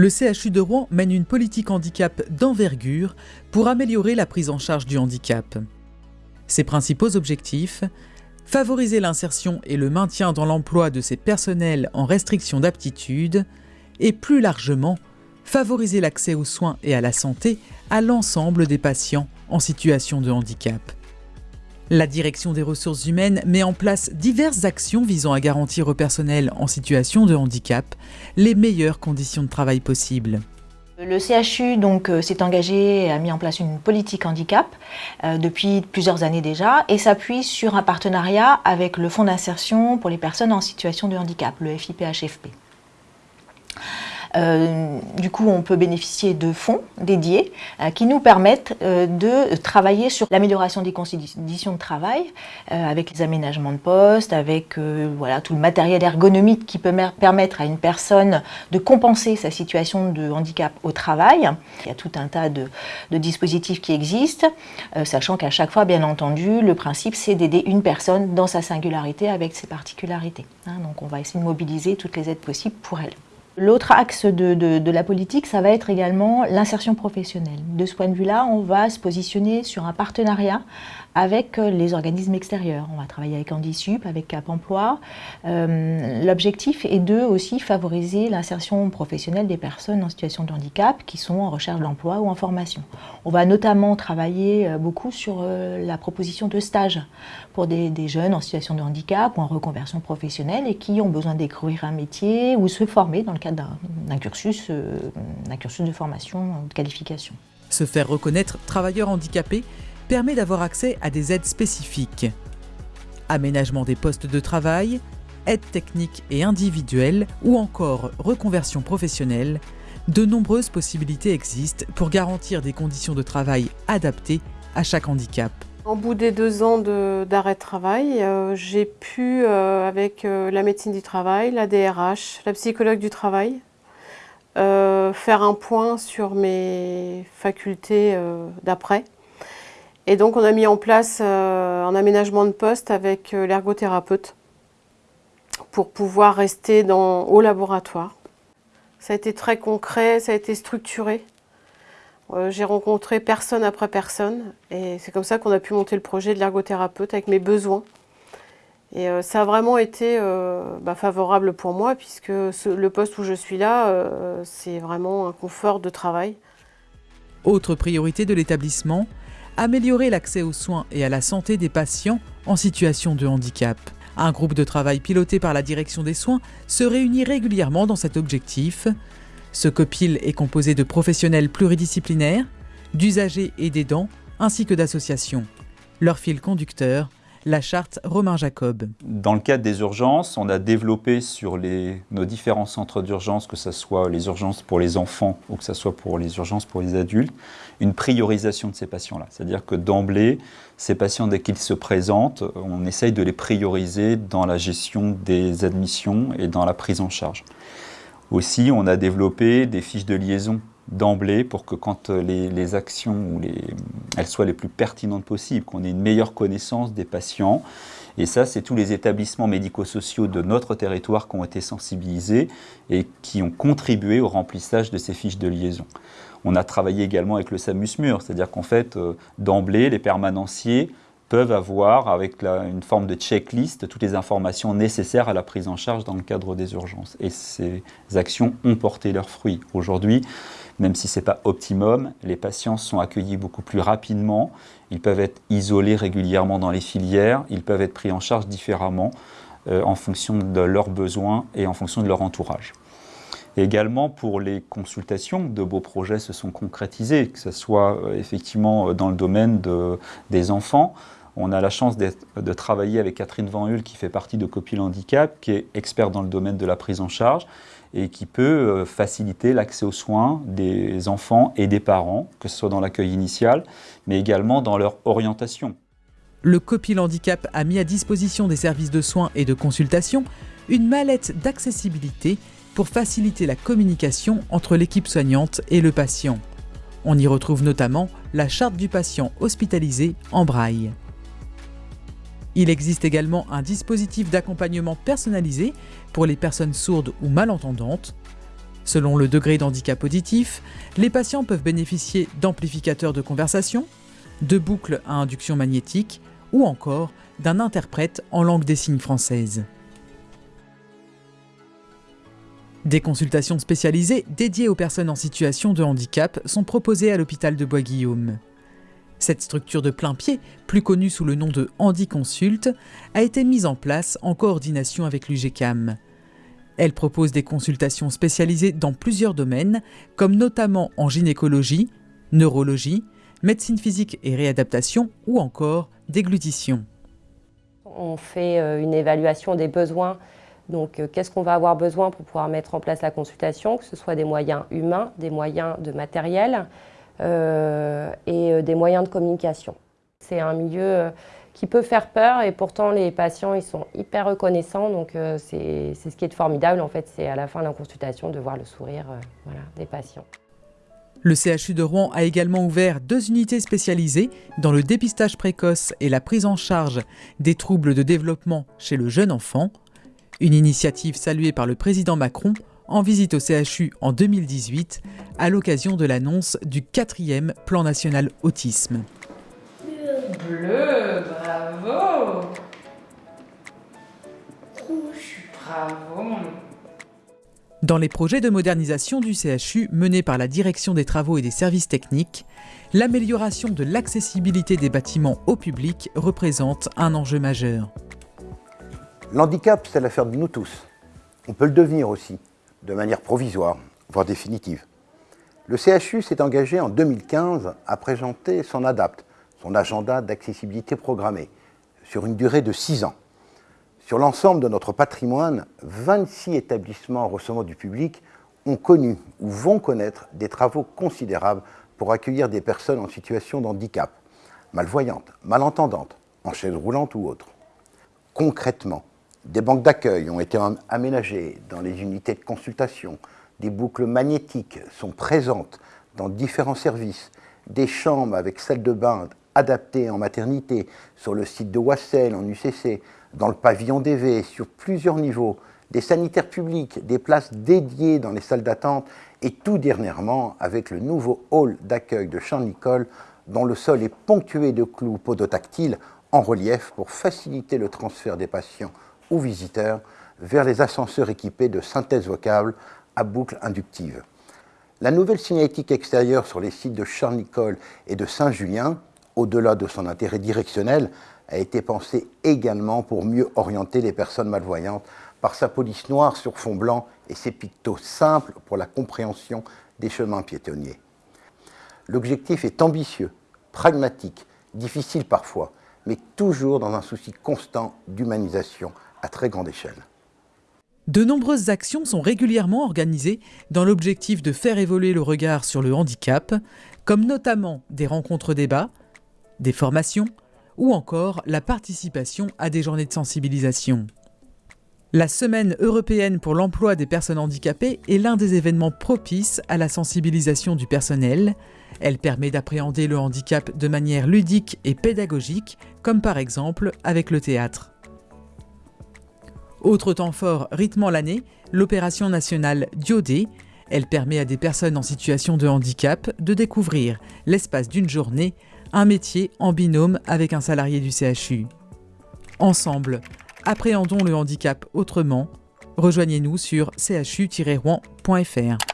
le CHU de Rouen mène une politique handicap d'envergure pour améliorer la prise en charge du handicap. Ses principaux objectifs favoriser l'insertion et le maintien dans l'emploi de ces personnels en restriction d'aptitude et plus largement favoriser l'accès aux soins et à la santé à l'ensemble des patients en situation de handicap. La direction des ressources humaines met en place diverses actions visant à garantir au personnel en situation de handicap les meilleures conditions de travail possibles. Le CHU donc euh, s'est engagé et a mis en place une politique handicap euh, depuis plusieurs années déjà et s'appuie sur un partenariat avec le Fonds d'insertion pour les personnes en situation de handicap, le FIPHFP. Euh, du coup, on peut bénéficier de fonds dédiés euh, qui nous permettent euh, de travailler sur l'amélioration des conditions de travail avec les aménagements de poste, avec voilà, tout le matériel ergonomique qui peut permettre à une personne de compenser sa situation de handicap au travail. Il y a tout un tas de, dispositifs qui existent, sachant qu'à chaque fois, bien entendu, le principe c'est d'aider une personne dans sa singularité avec ses particularités. Hein. donc on va essayer de mobiliser toutes les aides possibles pour elle. L'autre axe de, la politique, ça va être également l'insertion professionnelle. De ce point de vue-là, on va se positionner sur un partenariat avec euh, les organismes extérieurs. On va travailler avec Handisup, avec Cap Emploi. Euh, l'objectif est de aussi favoriser l'insertion professionnelle des personnes en situation de handicap qui sont en recherche d'emploi ou en formation. On va notamment travailler euh, beaucoup sur la proposition de stage pour des, jeunes en situation de handicap ou en reconversion professionnelle et qui ont besoin découvrir un métier ou se former dans le cadre d'un cursus, cursus de formation, de qualification. Se faire reconnaître travailleur handicapé permet d'avoir accès à des aides spécifiques. Aménagement des postes de travail, aides techniques et individuelles ou encore reconversion professionnelle, de nombreuses possibilités existent pour garantir des conditions de travail adaptées à chaque handicap. En bout des deux ans d'arrêt de, travail, euh, j'ai pu, euh, avec euh, la médecine du travail, la DRH, la psychologue du travail, faire un point sur mes facultés d'après. Et donc on a mis en place un aménagement de poste avec l'ergothérapeute pour pouvoir rester dans, au laboratoire. Ça a été très concret, ça a été structuré. Euh, j'ai rencontré personne après personne et c'est comme ça qu'on a pu monter le projet de l'ergothérapeute avec mes besoins. Et ça a vraiment été bah, favorable pour moi puisque le poste où je suis là, c'est vraiment un confort de travail. Autre priorité de l'établissement, améliorer l'accès aux soins et à la santé des patients en situation de handicap. Un groupe de travail piloté par la direction des soins se réunit régulièrement dans cet objectif. Ce copil est composé de professionnels pluridisciplinaires, d'usagers et d'aidants, ainsi que d'associations. Leur fil conducteur, la charte Romain Jacob. Dans le cadre des urgences, on a développé sur nos différents centres d'urgence, que ce soit les urgences pour les enfants ou que ce soit pour les urgences pour les adultes, une priorisation de ces patients-là. C'est-à-dire que d'emblée, ces patients, dès qu'ils se présentent, on essaye de les prioriser dans la gestion des admissions et dans la prise en charge. Aussi, on a développé des fiches de liaison d'emblée pour que quand euh, les, actions ou les, elles soient les plus pertinentes possibles, qu'on ait une meilleure connaissance des patients. Et ça, c'est tous les établissements médico-sociaux de notre territoire qui ont été sensibilisés et qui ont contribué au remplissage de ces fiches de liaison. On a travaillé également avec le SAMUSMUR, c'est-à-dire qu'en fait, euh, d'emblée, les permanenciers peuvent avoir, avec une forme de checklist, toutes les informations nécessaires à la prise en charge dans le cadre des urgences. Et ces actions ont porté leurs fruits. Aujourd'hui, même si ce n'est pas optimum, les patients sont accueillis beaucoup plus rapidement, ils peuvent être isolés régulièrement dans les filières, ils peuvent être pris en charge différemment euh, en fonction de leurs besoins et en fonction de leur entourage. également pour les consultations, de beaux projets se sont concrétisés, que ce soit euh, effectivement dans le domaine des enfants, on a la chance de travailler avec Catherine Van qui fait partie de Copil Handicap, qui est experte dans le domaine de la prise en charge et qui peut euh, faciliter l'accès aux soins des enfants et des parents, que ce soit dans l'accueil initial, mais également dans leur orientation. Le Copil Handicap a mis à disposition des services de soins et de consultation une mallette d'accessibilité pour faciliter la communication entre l'équipe soignante et le patient. On y retrouve notamment la charte du patient hospitalisé en braille. Il existe également un dispositif d'accompagnement personnalisé pour les personnes sourdes ou malentendantes. Selon le degré d'handicap auditif, les patients peuvent bénéficier d'amplificateurs de conversation, de boucles à induction magnétique ou encore d'un interprète en langue des signes française. Des consultations spécialisées dédiées aux personnes en situation de handicap sont proposées à l'hôpital de Bois-Guillaume. Cette structure de plein pied, plus connue sous le nom de HandiConsult, a été mise en place en coordination avec l'UGCAM. Elle propose des consultations spécialisées dans plusieurs domaines, comme notamment en gynécologie, neurologie, médecine physique et réadaptation ou encore déglutition. On fait euh, une évaluation des besoins donc, euh, qu'est-ce qu'on va avoir besoin pour pouvoir mettre en place la consultation, que ce soit des moyens humains, des moyens de matériel et euh, des moyens de communication. C'est un milieu qui peut faire peur et pourtant les patients ils sont hyper reconnaissants donc c'est ce qui est formidable en fait c'est à la fin de la consultation de voir le sourire des patients. Le CHU de Rouen a également ouvert deux unités spécialisées dans le dépistage précoce et la prise en charge des troubles de développement chez le jeune enfant. Une initiative saluée par le président Macron en visite au CHU en 2018 à l'occasion de l'annonce du quatrième plan national autisme. Bleu, bravo Rouge, bravo Dans les projets de modernisation du CHU menés par la Direction des travaux et des services techniques, l'amélioration de l'accessibilité des bâtiments au public représente un enjeu majeur. L'handicap, c'est l'affaire de nous tous. On peut le devenir aussi, de manière provisoire, voire définitive. Le CHU s'est engagé en 2015 à présenter son ADAPT, son agenda d'accessibilité programmée, sur une durée de 6 ans. Sur l'ensemble de notre patrimoine, 26 établissements recevant du public ont connu ou vont connaître des travaux considérables pour accueillir des personnes en situation de handicap, malvoyantes, malentendantes, en chaise roulante ou autre. Concrètement, des banques d'accueil ont été aménagées dans les unités de consultation. Des boucles magnétiques sont présentes dans différents services. Des chambres avec salle de bain adaptées en maternité sur le site de Wassel en UCC, dans le pavillon DV, sur plusieurs niveaux. Des sanitaires publics, des places dédiées dans les salles d'attente et tout dernièrement avec le nouveau hall d'accueil de Champ-Nicole dont le sol est ponctué de clous podotactiles en relief pour faciliter le transfert des patients ou visiteurs vers les ascenseurs équipés de synthèse vocable à boucle inductive. La nouvelle signalétique extérieure sur les sites de Charles-Nicole et de Saint-Julien, au-delà de son intérêt directionnel, a été pensée également pour mieux orienter les personnes malvoyantes par sa police noire sur fond blanc et ses pictos simples pour la compréhension des chemins piétonniers. L'objectif est ambitieux, pragmatique, difficile parfois, mais toujours dans un souci constant d'humanisation à très grande échelle. De nombreuses actions sont régulièrement organisées dans l'objectif de faire évoluer le regard sur le handicap, comme notamment des rencontres débats, des formations ou encore la participation à des journées de sensibilisation. La Semaine européenne pour l'emploi des personnes handicapées est l'un des événements propices à la sensibilisation du personnel. Elle permet d'appréhender le handicap de manière ludique et pédagogique, comme par exemple avec le théâtre. Autre temps fort rythmant l'année, l'opération nationale Diodé. Elle permet à des personnes en situation de handicap de découvrir, l'espace d'une journée, un métier en binôme avec un salarié du CHU. Ensemble, appréhendons le handicap autrement. Rejoignez-nous sur chu-rouen.fr.